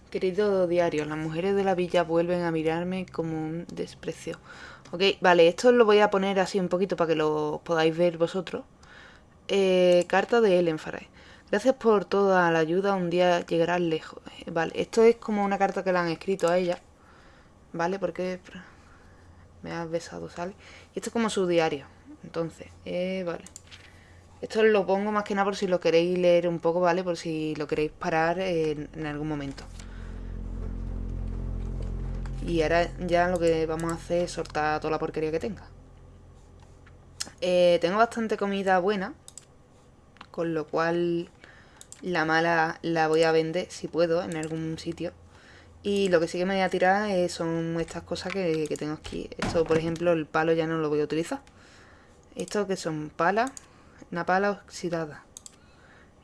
Querido diario, las mujeres de la villa vuelven a mirarme como un desprecio. Ok, vale, esto lo voy a poner así un poquito para que lo podáis ver vosotros. Eh, carta de Ellen Faray. Gracias por toda la ayuda, un día llegarás lejos. Eh, Vale, esto es como una carta que le han escrito a ella. ¿Vale? Porque me has besado, ¿sale? Y esto es como su diario. Entonces, eh, vale. Esto lo pongo más que nada por si lo queréis leer un poco, ¿vale? Por si lo queréis parar en, en algún momento. Y ahora ya lo que vamos a hacer es soltar toda la porquería que tenga. Eh, tengo bastante comida buena. Con lo cual la mala la voy a vender si puedo en algún sitio. Y lo que sí que me voy a tirar eh, son estas cosas que, que tengo aquí. Esto, por ejemplo, el palo ya no lo voy a utilizar. Esto que son palas. Una pala oxidada.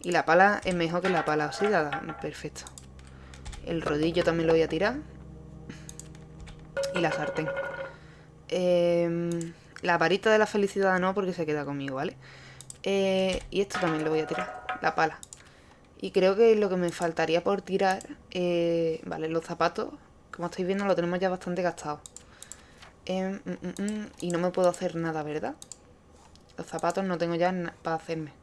Y la pala es mejor que la pala oxidada. Perfecto. El rodillo también lo voy a tirar. Y la sartén. Em, la varita de la felicidad no, porque se queda conmigo, ¿vale? Eh, y esto también lo voy a tirar. La pala. Y creo que lo que me faltaría por tirar... eh, vale, los zapatos. Como estáis viendo, lo tenemos ya bastante gastado. Em, mm, mm, mm, y no me puedo hacer nada, ¿verdad? Los zapatos no tengo ya para hacerme.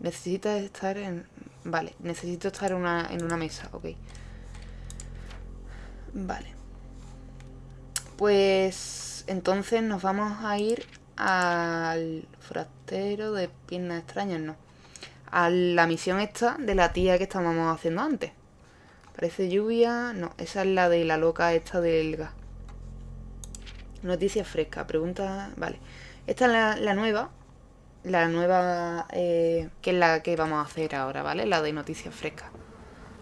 Necesita estar en... Vale, necesito estar en una, en una mesa, ok. Vale. Pues entonces nos vamos a ir al forastero de piernas extrañas, no. A la misión esta de la tía que estábamos haciendo antes. Parece lluvia... No, esa es la de la loca esta del gas. Noticias frescas, pregunta... Vale. Esta es la, la nueva. La nueva... eh, que es la que vamos a hacer ahora, ¿vale? La de noticias frescas.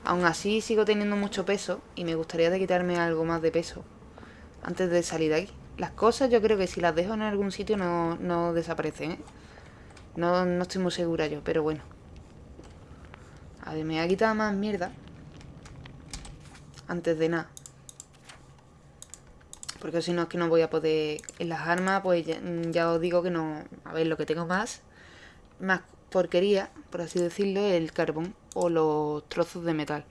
Aún así sigo teniendo mucho peso y me gustaría de quitarme algo más de peso antes de salir de aquí. Las cosas yo creo que si las dejo en algún sitio no, no desaparecen, ¿eh? No, no estoy muy segura yo, pero bueno. A ver, me voy a quitar más mierda. Antes de nada. Porque si no es que no voy a poder... En las armas, pues ya, ya os digo que no... A ver, lo que tengo más... Más porquería, por así decirlo, el carbón o los trozos de metal.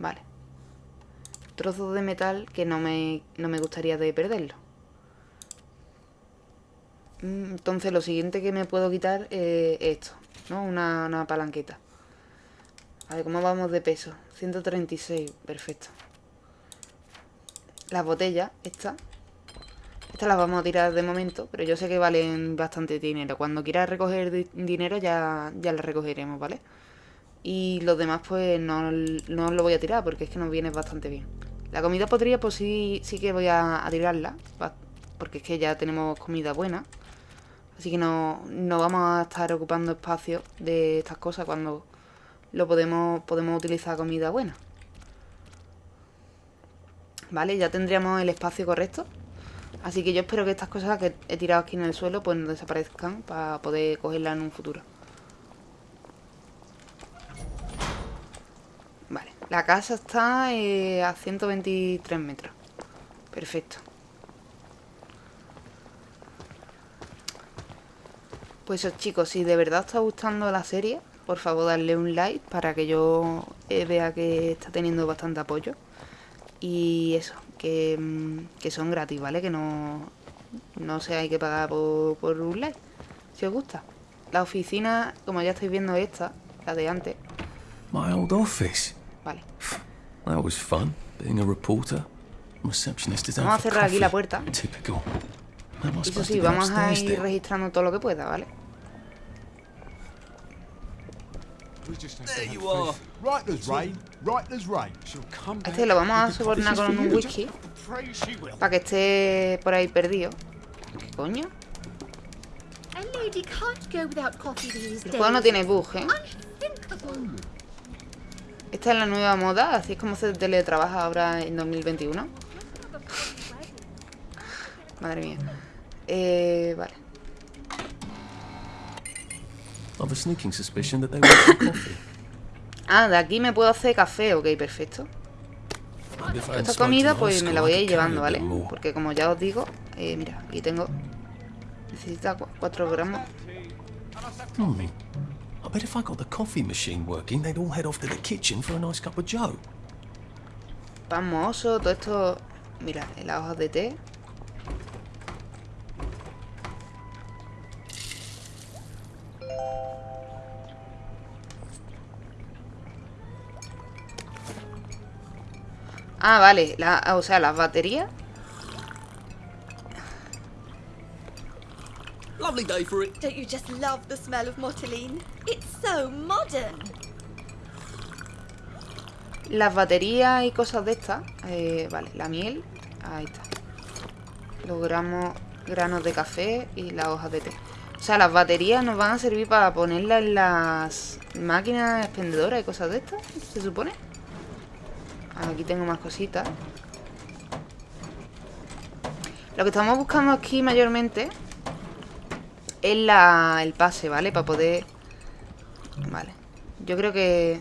Vale. Trozos de metal que no me, no me gustaría de perderlo. Mm, Entonces lo siguiente que me puedo quitar eh, es esto, ¿no? Una, una palanqueta. A ver, ¿cómo vamos de peso? 136, perfecto. Las botellas, estas. Estas las vamos a tirar de momento, pero yo sé que valen bastante dinero. Cuando quiera recoger di- dinero ya, ya las recogeremos, ¿vale? Y los demás pues no, no lo voy a tirar porque es que nos viene bastante bien. La comida podría pues sí, sí que voy a, tirarla, porque es que ya tenemos comida buena. Así que no, no vamos a estar ocupando espacio de estas cosas cuando lo podemos, podemos utilizar comida buena. Vale, ya tendríamos el espacio correcto. Así que yo espero que estas cosas que he tirado aquí en el suelo pues no desaparezcan para poder cogerlas en un futuro. Vale, la casa está eh, a 123 metros. Perfecto. Pues chicos, si de verdad os está gustando la serie, por favor darle un like para que yo eh, vea que está teniendo bastante apoyo. Y eso, que, mm, que son gratis, ¿vale? Que no, no se hay que pagar por, por un like, si os gusta. La oficina, como ya estáis viendo esta, la de antes, My old office. Vale. That was fun, being a reporter. Receptionist is out Vamos a cerrar aquí la puerta. Typical. Eso sí, vamos a ir registrando todo lo que pueda, ¿vale? Come Este lo vamos a sobornar con un whisky para que esté por ahí perdido. ¿Qué coño? A El juego no tiene bug, ¿eh? Esta es la nueva moda, así es como se teletrabaja ahora en 2021. Madre mía. Eh, vale. I've a sneaking suspicion that they want some coffee. Ah, de aquí me puedo hacer café, ok, perfecto. Esta comida pues me la voy I a ir llevando, ¿vale? Porque como ya os digo, eh, mira, aquí tengo... Necesita 4 gramos. Bet if I got the coffee machine working, they'd all head off to the kitchen for a nice cup of joe. Mohoso, todo esto... Mira, las hojas de té. Ah, vale, la, o sea, las baterías. Lovely day for it. Don't you just love the smell of Mortaline? It's so modern. Las baterías y cosas de estas. eh, vale, la miel. Ahí está. Los gramos, granos de café y las hojas de té. O sea, las baterías nos van a servir para ponerlas en las máquinas expendedoras y cosas de estas, se supone. Aquí tengo más cositas. Lo que estamos buscando aquí mayormente es la, el pase, ¿vale? Para poder... Vale. Yo creo que...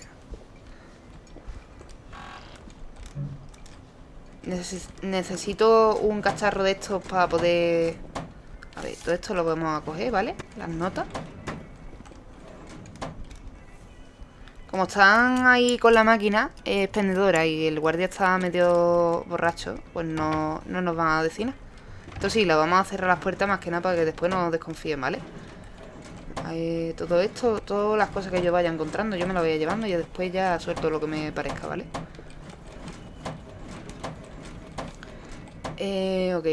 Neces- necesito un cacharro de estos para poder... A ver, todo esto lo vamos a coger, ¿vale? Las notas. Como están ahí con la máquina expendedora y el guardia está medio borracho, pues no, no nos van a decir nada. Entonces sí, lo vamos a cerrar las puertas más que nada para que después no desconfíen, ¿vale? Todo esto, todas las cosas que yo vaya encontrando, yo me las voy a llevando y después ya suelto lo que me parezca, ¿vale? Eh, ok.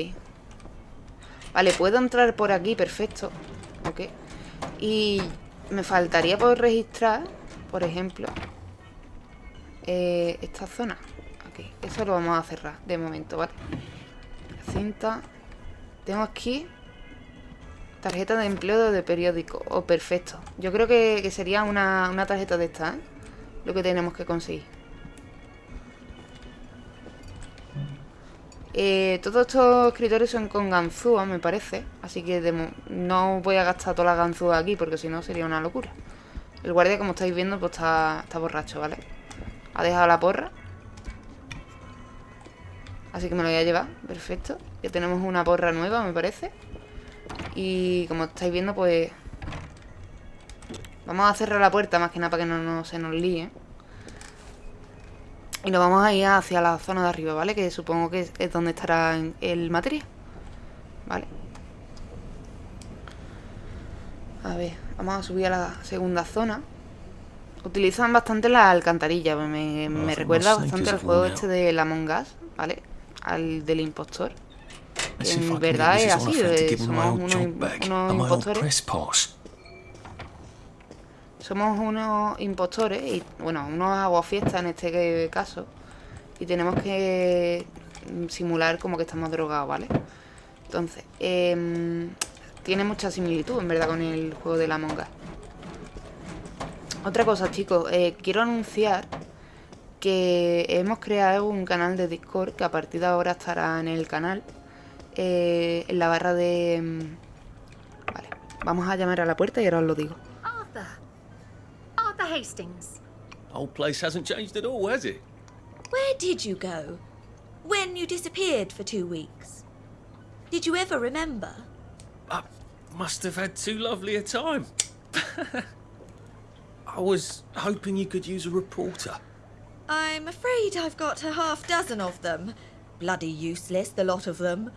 Vale, puedo entrar por aquí, perfecto. Ok. Y me faltaría por registrar, por ejemplo, eh, esta zona. Ok, eso lo vamos a cerrar de momento, ¿vale? Cinta. Tengo aquí tarjeta de empleo de periódico. Oh, perfecto. Yo creo que, que sería una, una tarjeta de esta, ¿eh? Lo que tenemos que conseguir. Eh, todos estos escritorios son con ganzúa, me parece. Así que de no voy a gastar todas las ganzúas aquí porque si no sería una locura. El guardia, como estáis viendo, pues está, está borracho, ¿vale? Ha dejado la porra. Así que me lo voy a llevar, perfecto. Ya tenemos una porra nueva, me parece. Y como estáis viendo, pues... Vamos a cerrar la puerta más que nada para que no, no se nos líe. Y nos vamos a ir hacia la zona de arriba, ¿vale? Que supongo que es, es donde estará el material. Vale. A ver, vamos a subir a la segunda zona. Utilizan bastante la alcantarilla. Me, me recuerda bastante al juego este de la Among Us, ¿vale? Al del impostor. En verdad es así, somos unos, impostores. Somos unos impostores y, bueno, unos aguafiestas en este caso. Y tenemos que simular como que estamos drogados, ¿vale? Entonces, em, tiene mucha similitud, en verdad, con el juego de la Among Us. Otra cosa, chicos, eh, quiero anunciar que hemos creado un canal de Discord que a partir de ahora estará en el canal. eh, en la barra de... mm, Vale, vamos a llamar a la puerta y ahora os lo digo. Arthur. Arthur Hastings. Old place hasn't changed at all, has it? Where did you go? When you disappeared for two weeks? Did you ever remember? I must have had too lovely a time. I was hoping you could use a reporter. I'm afraid I've got a half dozen of them. Bloody useless, the lot of them.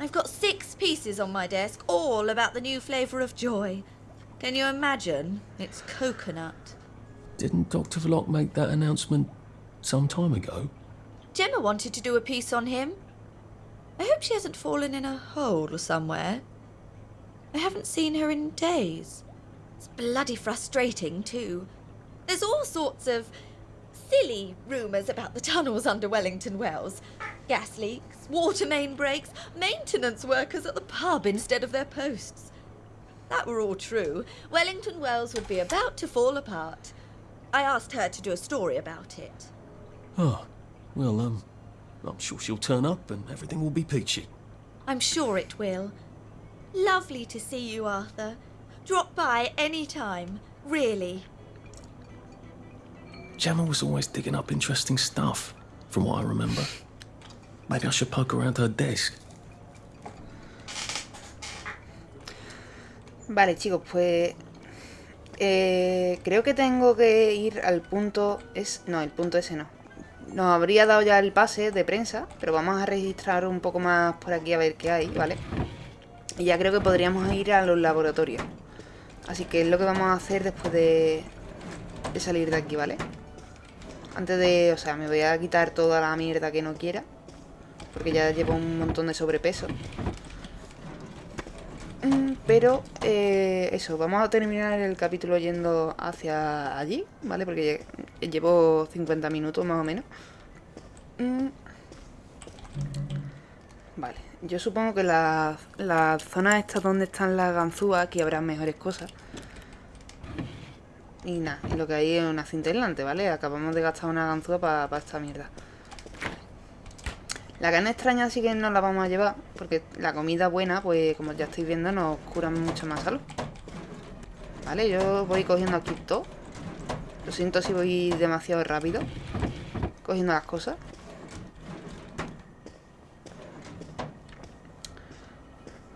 I've got six pieces on my desk, all about the new flavour of joy. Can you imagine? It's coconut. Didn't Dr. Vlok make that announcement some time ago? Gemma wanted to do a piece on him. I hope she hasn't fallen in a hole or somewhere. I haven't seen her in days. It's bloody frustrating, too. There's all sorts of silly rumours about the tunnels under Wellington Wells. Gas leaks, water main breaks, maintenance workers at the pub instead of their posts. That were all true. Wellington Wells would be about to fall apart. I asked her to do a story about it. Oh, well, um, I'm sure she'll turn up and everything will be peachy. I'm sure it will. Lovely to see you, Arthur. Drop by any time, really. Gemma was always digging up interesting stuff, from what I remember. Maybe I should poke around desk. Vale, chicos, pues... eh, creo que tengo que ir al punto... Es, no, el punto ese no. Nos habría dado ya el pase de prensa, pero vamos a registrar un poco más por aquí a ver qué hay, ¿vale? Y ya creo que podríamos ir a los laboratorios. Así que es lo que vamos a hacer después de, de salir de aquí, ¿vale? Antes de... O sea, me voy a quitar toda la mierda que no quiera. Porque ya llevo un montón de sobrepeso. Mm, Pero, eh, eso, vamos a terminar el capítulo yendo hacia allí, ¿vale? Porque llevo 50 minutos más o menos. Mm. Vale, yo supongo que las la zonas estas donde están las ganzúas, aquí habrá mejores cosas. Y nada, y lo que hay es una cinta aislante, ¿vale? Acabamos de gastar una ganzúa para esta mierda. La carne extraña sí que no la vamos a llevar, porque la comida buena, pues como ya estáis viendo, nos cura mucho más salud. Vale, yo voy cogiendo aquí todo. Lo siento si voy demasiado rápido. Cogiendo las cosas.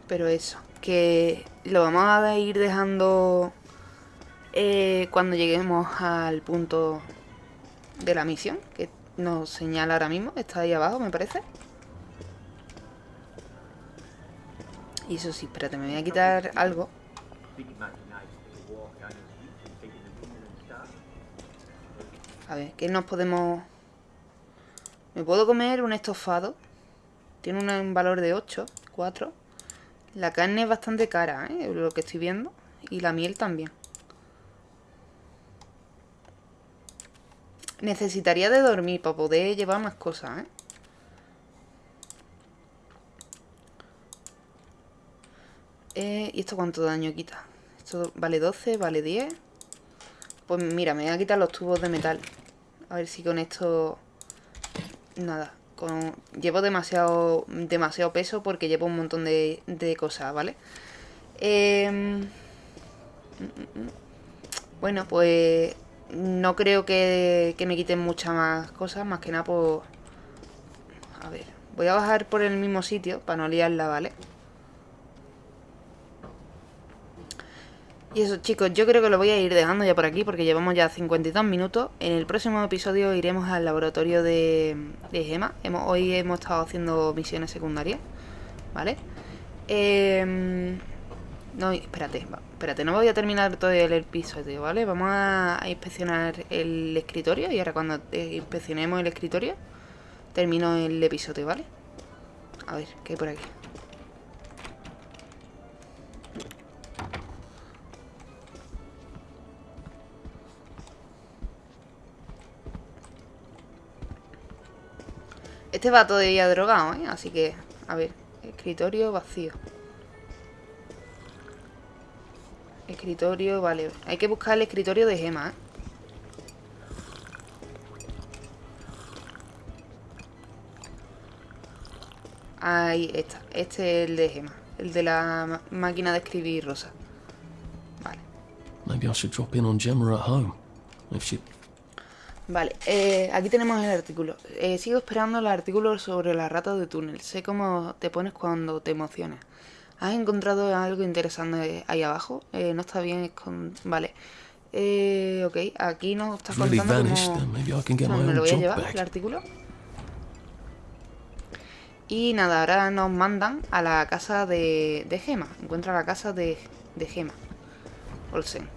Pero eso, que lo vamos a ir dejando eh, cuando lleguemos al punto de la misión, que nos señala ahora mismo, está ahí abajo me parece. Y eso sí, espérate, me voy a quitar algo. A ver, ¿qué nos podemos...? Me puedo comer un estofado. Tiene un valor de 8, 4. La carne es bastante cara, ¿eh? Lo que estoy viendo. Y la miel también. Necesitaría de dormir para poder llevar más cosas, ¿eh? ¿eh? ¿Y esto cuánto daño quita? Esto vale 12, vale 10. Pues mira, me voy a quitar los tubos de metal. A ver si con esto... Nada. Con... Llevo demasiado, demasiado peso porque llevo un montón de, de cosas, ¿vale? Eh... Bueno, pues no creo que, me quiten muchas más cosas, más que nada por... A ver, voy a bajar por el mismo sitio para no liarla, ¿vale? Y eso chicos, yo creo que lo voy a ir dejando ya por aquí porque llevamos ya 52 minutos. En el próximo episodio iremos al laboratorio de, de Gema. Hemos, hoy hemos estado haciendo misiones secundarias, ¿vale? Eh, no, espérate, espérate, no voy a terminar todo el episodio, ¿vale? Vamos a, inspeccionar el escritorio y ahora cuando eh, inspeccionemos el escritorio termino el episodio, ¿vale? A ver, ¿qué hay por aquí? Este va todavía drogado, ¿eh? Así que, a ver, escritorio vacío. Escritorio, vale. Hay que buscar el escritorio de Gema, ¿eh? Ahí está. Este es el de Gema. El de la máquina de escribir rosa. Vale. Vale, eh, aquí tenemos el artículo. Eh, sigo esperando el artículo sobre las ratas de túnel. Sé cómo te pones cuando te emocionas. ¿Has encontrado algo interesante ahí abajo? Eh, no está bien con... Vale. Eh, ok, aquí nos está contando cómo... me lo voy a llevar, el artículo. Y nada, ahora nos mandan a la casa de, de Gema. Encuentra la casa de, de Gema. Olsen.